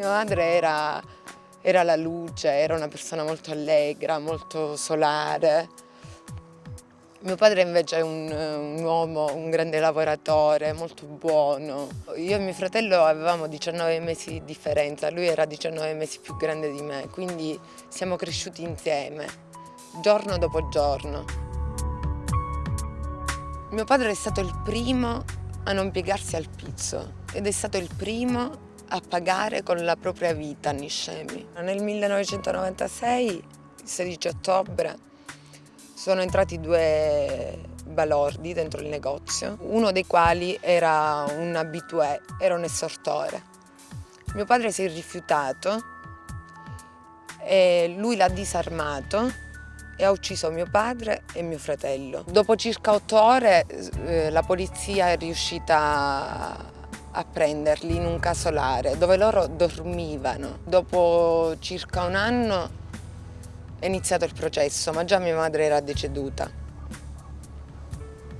Mia madre era, era la luce, era una persona molto allegra, molto solare. Mio padre invece è un, un, uomo, un grande lavoratore, molto buono. Io e mio fratello avevamo 19 mesi di differenza, lui era 19 mesi più grande di me, quindi siamo cresciuti insieme, giorno dopo giorno. Mio padre è stato il primo a non piegarsi al pizzo ed è stato il primo a pagare con la propria vita Niscemi. Nel 1996, il 16 ottobre, sono entrati due balordi dentro il negozio, uno dei quali era un abitué, era un essortore. Mio padre si è rifiutato e lui l'ha disarmato e ha ucciso mio padre e mio fratello. Dopo circa otto ore eh, la polizia è riuscita a prenderli in un casolare dove loro dormivano. Dopo circa un anno è iniziato il processo, ma già mia madre era deceduta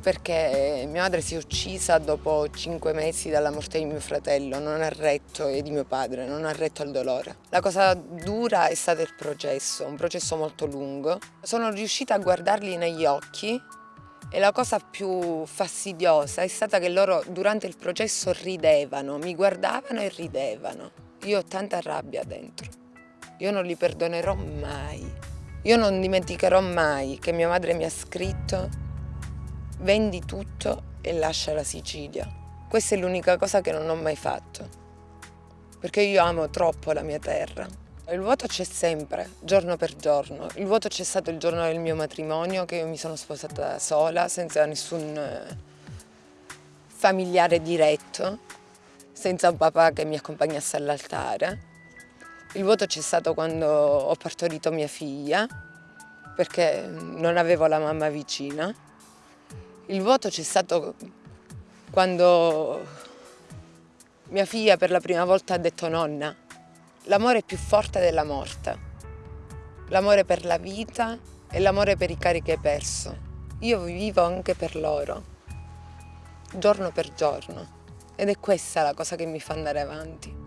perché mia madre si è uccisa dopo cinque mesi dalla morte di mio fratello, non ha retto, e di mio padre, non ha retto al dolore. La cosa dura è stato il processo, un processo molto lungo. Sono riuscita a guardarli negli occhi e la cosa più fastidiosa è stata che loro durante il processo ridevano, mi guardavano e ridevano. Io ho tanta rabbia dentro. Io non li perdonerò mai. Io non dimenticherò mai che mia madre mi ha scritto vendi tutto e lascia la Sicilia. Questa è l'unica cosa che non ho mai fatto. Perché io amo troppo la mia terra. Il vuoto c'è sempre, giorno per giorno. Il vuoto c'è stato il giorno del mio matrimonio, che io mi sono sposata sola, senza nessun eh, familiare diretto, senza un papà che mi accompagnasse all'altare. Il vuoto c'è stato quando ho partorito mia figlia, perché non avevo la mamma vicina. Il vuoto c'è stato quando mia figlia per la prima volta ha detto nonna. L'amore è più forte della morte. L'amore per la vita e l'amore per i cari che hai perso. Io vivo anche per loro, giorno per giorno. Ed è questa la cosa che mi fa andare avanti.